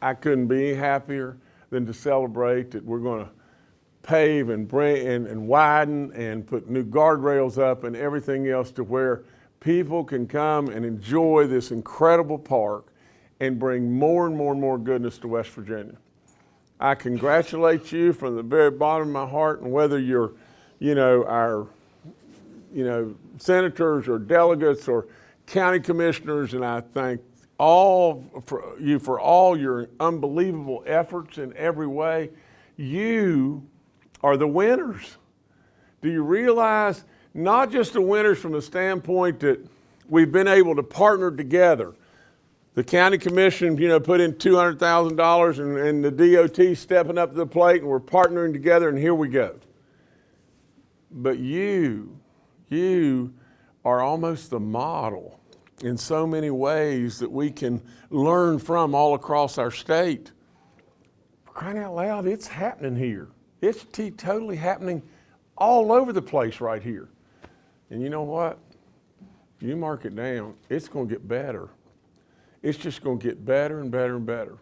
I couldn't be happier than to celebrate that we're going to pave and bring and, and widen and put new guardrails up and everything else to where people can come and enjoy this incredible park and bring more and more and more goodness to West Virginia. I congratulate you from the very bottom of my heart and whether you're, you know, our, you know, senators or delegates or county commissioners and I thank all for you for all your unbelievable efforts in every way. You are the winners. Do you realize not just the winners from the standpoint that we've been able to partner together? The county commission, you know, put in $200,000 and, and the DOT stepping up to the plate and we're partnering together and here we go. But you, you are almost the model in so many ways that we can learn from all across our state. Crying out loud, it's happening here. It's totally happening all over the place right here. And you know what? You mark it down, it's going to get better. It's just going to get better and better and better.